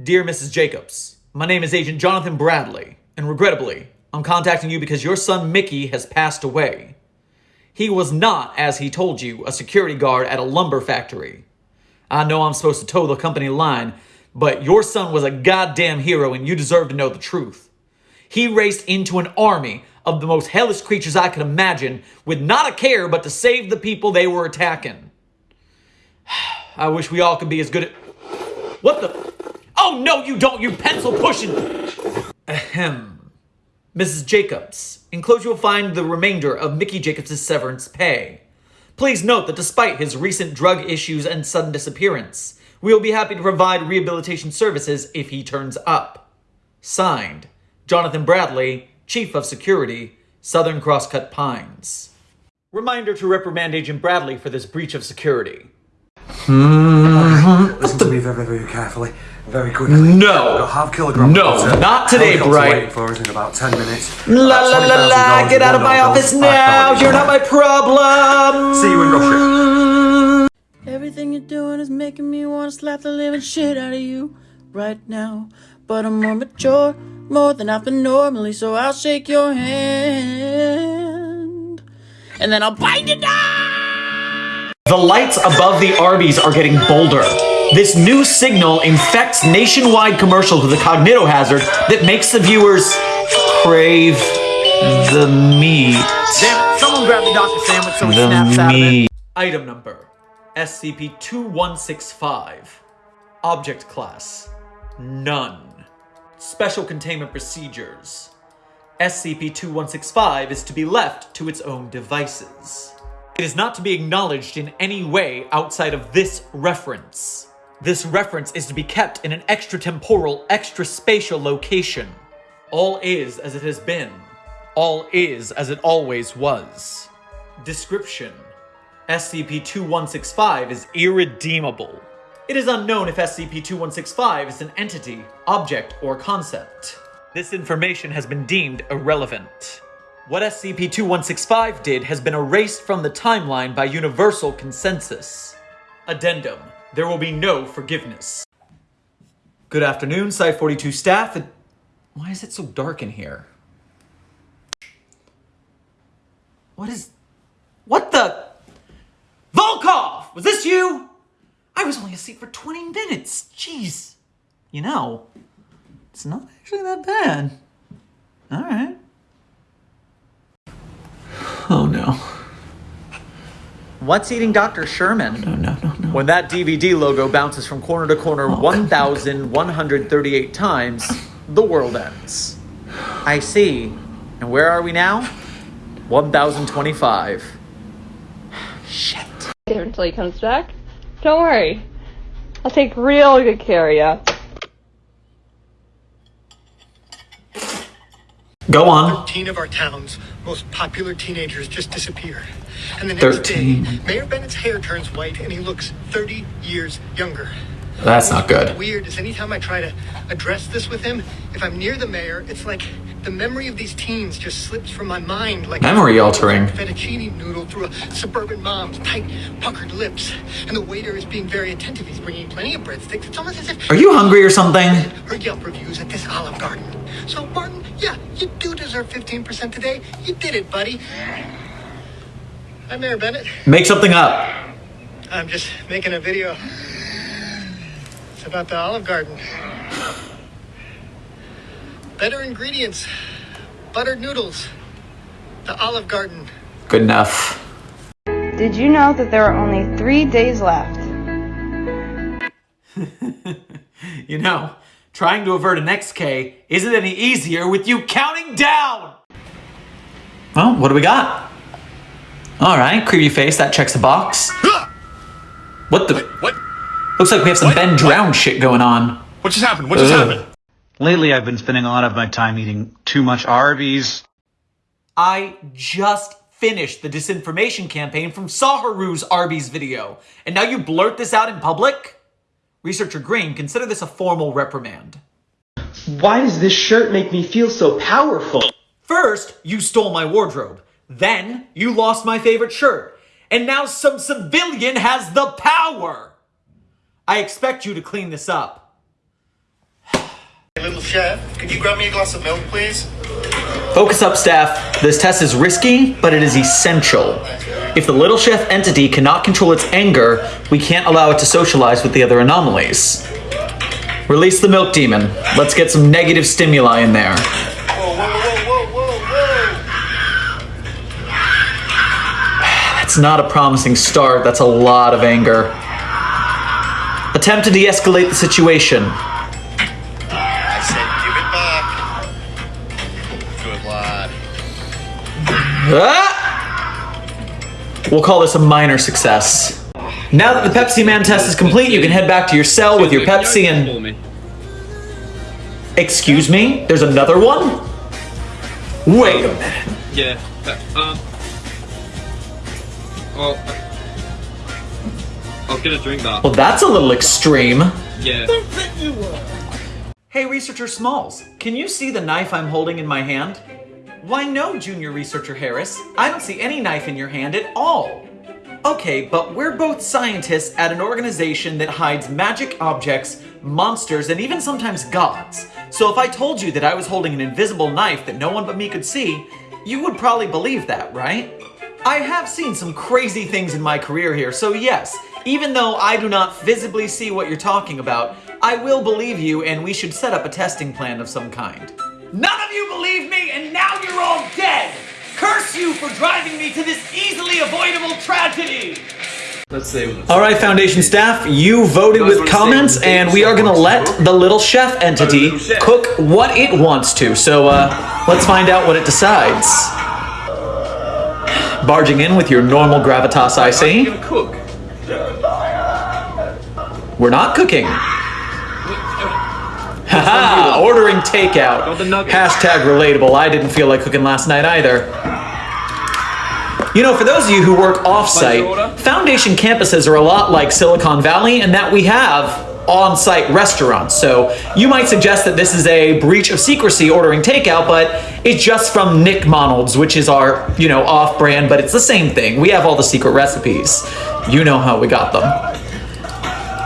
Dear Mrs. Jacobs, my name is Agent Jonathan Bradley, and regrettably, I'm contacting you because your son Mickey has passed away. He was not, as he told you, a security guard at a lumber factory. I know I'm supposed to toe the company line, but your son was a goddamn hero and you deserve to know the truth. He raced into an army of the most hellish creatures I could imagine with not a care but to save the people they were attacking. I wish we all could be as good at... What the... Oh, no, you don't, you pencil pushing. Ahem. Mrs. Jacobs, enclosed you will find the remainder of Mickey Jacobs' severance pay. Please note that despite his recent drug issues and sudden disappearance, we will be happy to provide rehabilitation services if he turns up. Signed, Jonathan Bradley, Chief of Security, Southern Crosscut Pines. Reminder to reprimand Agent Bradley for this breach of security. Hmm. Listen very, very carefully. Very quickly. No. Got half kilogram. No, of butter. not today, Helicopter Bright. waiting for us in about 10 minutes. La About la la la, get out of my office now, you're not my problem! See you in Russia. Everything you're doing is making me want to slap the living shit out of you right now. But I'm more mature, more than I've been normally, so I'll shake your hand. And then I'll bite it down! The lights above the Arby's are getting bolder. This new signal infects nationwide commercials with a cognitohazard that makes the viewers crave the meat. Damn someone grab the doctor sandwich so he snaps out of it. Item number SCP-2165. Object class None. Special containment procedures. SCP-2165 is to be left to its own devices. It is not to be acknowledged in any way outside of this reference. This reference is to be kept in an extratemporal, extraspatial location. All is as it has been. All is as it always was. Description. SCP-2165 is irredeemable. It is unknown if SCP-2165 is an entity, object, or concept. This information has been deemed irrelevant. What SCP-2165 did has been erased from the timeline by universal consensus. Addendum. There will be no forgiveness. Good afternoon, Site-42 staff. It- Why is it so dark in here? What is... What the... Volkov! Was this you? I was only asleep for 20 minutes. Jeez. You know, it's not actually that bad. All right. Oh no. What's eating Dr. Sherman? No, no, no. When that DVD logo bounces from corner to corner 1,138 times, the world ends. I see. And where are we now? 1,025. Shit. until he comes back. Don't worry. I'll take real good care of you. Go on. 13 of our town's most popular teenagers just disappeared. And the next 13. day, Mayor Bennett's hair turns white and he looks 30 years younger. That's not good. Weird is anytime I try to address this with him, if I'm near the mayor, it's like the memory of these teens just slips from my mind like Memory altering. fettuccine noodle through a suburban mom's tight, puckered lips. And the waiter is being very attentive. He's bringing plenty of breadsticks. It's almost as if Are you hungry or something? her Yelp reviews at this Olive Garden. So, Martin, yeah, you do deserve 15% today. You did it, buddy. Hi, Mayor Bennett. Make something up. I'm just making a video. It's about the Olive Garden. Better ingredients. Buttered noodles. The Olive Garden. Good enough. Did you know that there are only three days left? You know, trying to avert an XK isn't any easier with you counting down! Well, what do we got? Alright, creepy face, that checks a box. What the? What? Looks like we have some BEN Drowned shit going on. What just happened? What just Ugh. happened? Lately, I've been spending a lot of my time eating too much Arby's. I just finished the disinformation campaign from Saharu's Arby's video, and now you blurt this out in public? Researcher Green, consider this a formal reprimand. Why does this shirt make me feel so powerful? First, you stole my wardrobe. Then, you lost my favorite shirt. And now some civilian has the power! I expect you to clean this up. Hey, little chef, could you grab me a glass of milk, please? Focus up, staff. This test is risky, but it is essential. If the little chef entity cannot control its anger, we can't allow it to socialize with the other anomalies. Release the milk demon. Let's get some negative stimuli in there. That's not a promising start. That's a lot of anger. Attempt to de escalate the situation. I said give it back. Good lad. Ah! We'll call this a minor success. Now that the Pepsi Man test is complete, you can head back to your cell with your Pepsi and. Excuse me? There's another one? Wait a minute. Yeah. Um. Well. I'll get a drink that. Well, that's a little extreme. Yeah. Hey, Researcher Smalls, can you see the knife I'm holding in my hand? Why, no, Junior Researcher Harris. I don't see any knife in your hand at all. Okay, but we're both scientists at an organization that hides magic objects, monsters, and even sometimes gods. So if I told you that I was holding an invisible knife that no one but me could see, you would probably believe that, right? I have seen some crazy things in my career here, so yes, even though I do not visibly see what you're talking about, I will believe you and we should set up a testing plan of some kind. None of you believe me and now you're all dead! Curse you for driving me to this easily avoidable tragedy! Let's see. All right, Foundation staff, you voted Guys with comments, what and we are gonna wants to let the little chef entity little chef. cook what it wants to. So, uh, let's find out what it decides. Barging in with your normal gravitas, I see. cook? We're not cooking. Haha, ordering takeout. Got the nuggets. Hashtag relatable. I didn't feel like cooking last night either. You know, for those of you who work off-site. Foundation campuses are a lot like Silicon Valley in that we have on-site restaurants. So you might suggest that this is a breach of secrecy ordering takeout, but it's just from Nick Monald's, which is our, you know, off-brand, but it's the same thing. We have all the secret recipes. You know how we got them.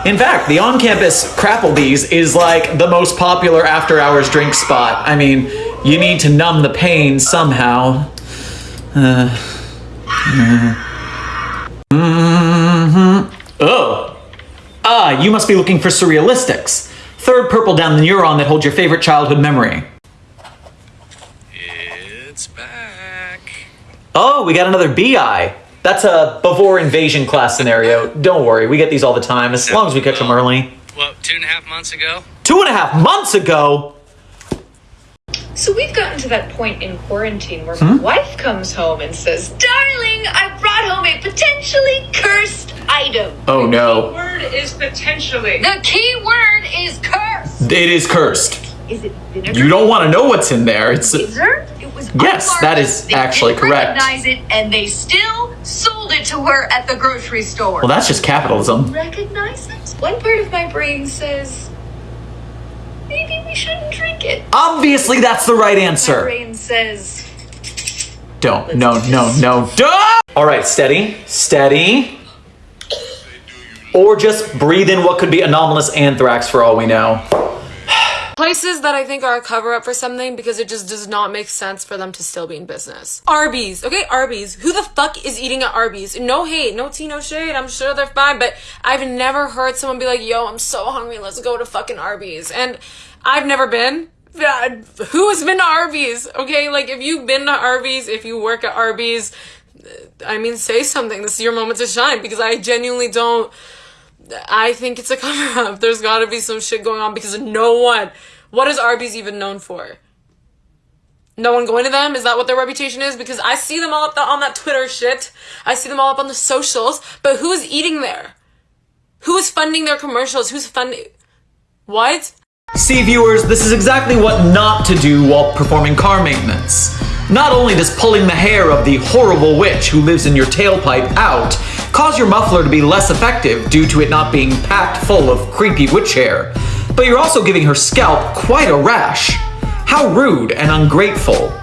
In fact, the on-campus Crapplebee's is like the most popular after-hours drink spot. I mean, you need to numb the pain somehow. Uh, uh, mhm. Oh. Ah, you must be looking for surrealistics. Third purple down the neuron that holds your favorite childhood memory. It's back. Oh, we got another BI. That's a before invasion class scenario. Don't worry, we get these all the time, as long as we catch them early. What, two and a half months ago? Two and a half months ago? So we've gotten to that point in quarantine where Hmm? my wife comes home and says, Darling, I brought home a potentially cursed item. Oh no. The word is potentially. The key word is cursed. It is cursed. Is it vinegar? You don't want to know what's in there. It's Laser? It was Yes, that is They actually didn't correct. recognize it, and they still sold it to her at the grocery store. well, that's just capitalism. recognize it? One part of my brain says, maybe we shouldn't drink it. Obviously, that's the right My answer. brain says, Don't. No. No. No. Duh! All right, steady, steady. Or just breathe in what could be anomalous anthrax for all we know. Places that I think are a cover up for something because it just does not make sense for them to still be in business. Arby's, okay, Arby's. Who the fuck is eating at Arby's? No hate, no tea, no shade. I'm sure they're fine, but I've never heard someone be like, yo, I'm so hungry, let's go to fucking Arby's. And I've never been. Who has been to Arby's? Okay, like if you've been to Arby's, if you work at Arby's, I mean, say something. This is your moment to shine because I genuinely don't. I think it's a cover up. There's gotta be some shit going on because no one. What is Arby's even known for? No one going to them? Is that what their reputation is? Because I see them all up the, on that Twitter shit. I see them all up on the socials. But who is eating there? Who is funding their commercials? Who's funding? What? See, viewers, this is exactly what not to do while performing car maintenance. Not only does pulling the hair of the horrible witch who lives in your tailpipe out cause your muffler to be less effective due to it not being packed full of creepy witch hair, but you're also giving her scalp quite a rash. How rude and ungrateful.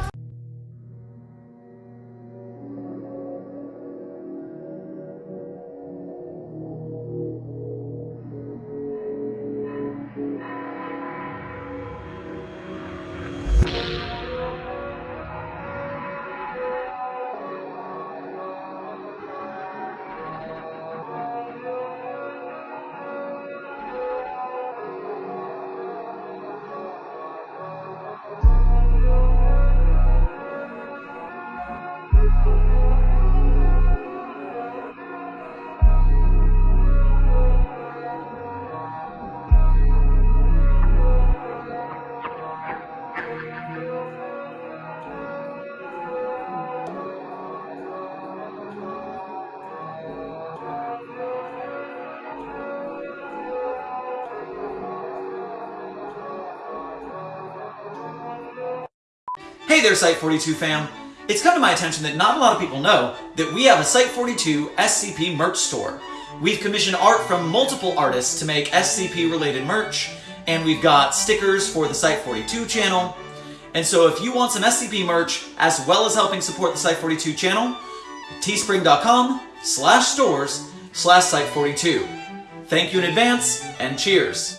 Hey there, Site42 fam. It's come to my attention that not a lot of people know that we have a Site42 SCP merch store. We've commissioned art from multiple artists to make SCP related merch, and we've got stickers for the Site42 channel. And so if you want some SCP merch, as well as helping support the Site42 channel, teespring.com slash stores slash Site42. Thank you in advance, and cheers.